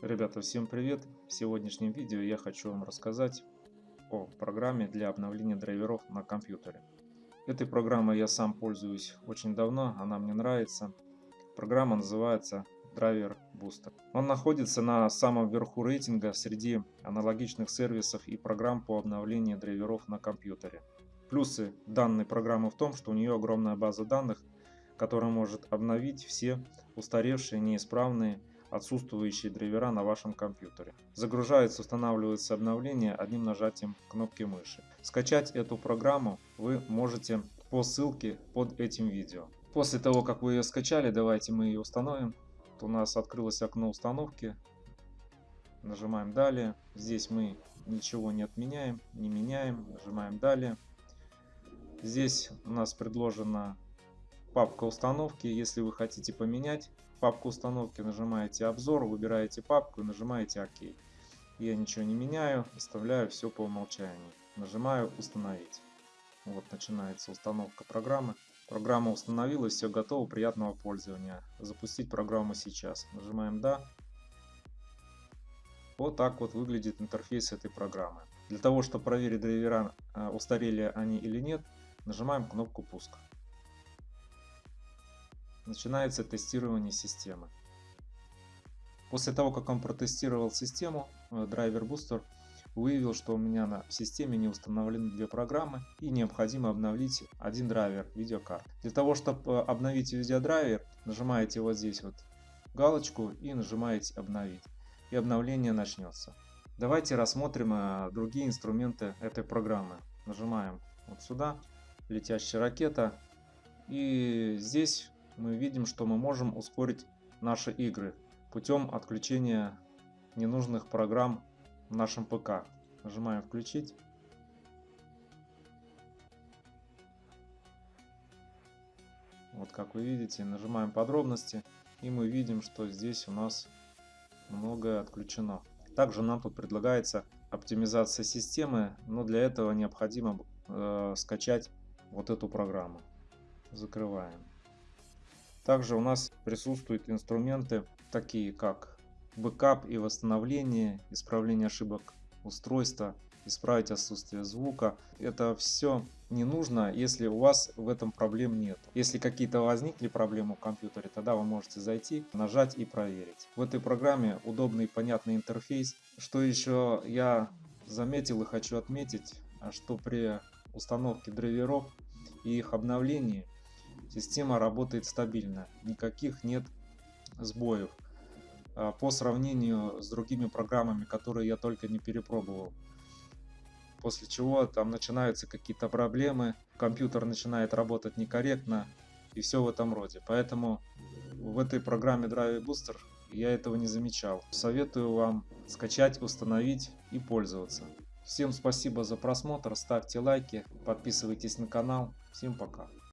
Ребята, всем привет! В сегодняшнем видео я хочу вам рассказать о программе для обновления драйверов на компьютере. Этой программой я сам пользуюсь очень давно, она мне нравится. Программа называется Driver Booster. Он находится на самом верху рейтинга среди аналогичных сервисов и программ по обновлению драйверов на компьютере. Плюсы данной программы в том, что у нее огромная база данных, которая может обновить все устаревшие, неисправные отсутствующие драйвера на вашем компьютере. Загружается, устанавливается обновление одним нажатием кнопки мыши. Скачать эту программу вы можете по ссылке под этим видео. После того, как вы ее скачали, давайте мы ее установим. Вот у нас открылось окно установки. Нажимаем «Далее». Здесь мы ничего не отменяем, не меняем. Нажимаем «Далее». Здесь у нас предложена папка установки. Если вы хотите поменять папку установки, нажимаете обзор, выбираете папку и нажимаете ОК. Я ничего не меняю, оставляю все по умолчанию. Нажимаю установить. Вот начинается установка программы. Программа установилась, все готово, приятного пользования. Запустить программу сейчас. Нажимаем «Да». Вот так вот выглядит интерфейс этой программы. Для того, чтобы проверить драйвера, э, устарели они или нет, нажимаем кнопку «Пуск» начинается тестирование системы. После того, как он протестировал систему, э, драйвер Booster выявил, что у меня на системе не установлены две программы и необходимо обновить один драйвер видеокарт. Для того, чтобы э, обновить видеодрайвер, нажимаете вот здесь вот галочку и нажимаете обновить. И обновление начнется. Давайте рассмотрим э, другие инструменты этой программы. Нажимаем вот сюда, летящая ракета. И здесь мы видим, что мы можем ускорить наши игры путем отключения ненужных программ в нашем ПК. Нажимаем «Включить». Вот как вы видите, нажимаем «Подробности» и мы видим, что здесь у нас многое отключено. Также нам тут предлагается оптимизация системы, но для этого необходимо э, скачать вот эту программу. Закрываем. Также у нас присутствуют инструменты, такие как бэкап и восстановление, исправление ошибок устройства, исправить отсутствие звука. Это все не нужно, если у вас в этом проблем нет. Если какие-то возникли проблемы в компьютере, тогда вы можете зайти, нажать и проверить. В этой программе удобный и понятный интерфейс. Что еще я заметил и хочу отметить, что при установке драйверов и их обновлении Система работает стабильно, никаких нет сбоев. А, по сравнению с другими программами, которые я только не перепробовал. После чего там начинаются какие-то проблемы, компьютер начинает работать некорректно и все в этом роде. Поэтому в этой программе Drive Booster я этого не замечал. Советую вам скачать, установить и пользоваться. Всем спасибо за просмотр, ставьте лайки, подписывайтесь на канал. Всем пока.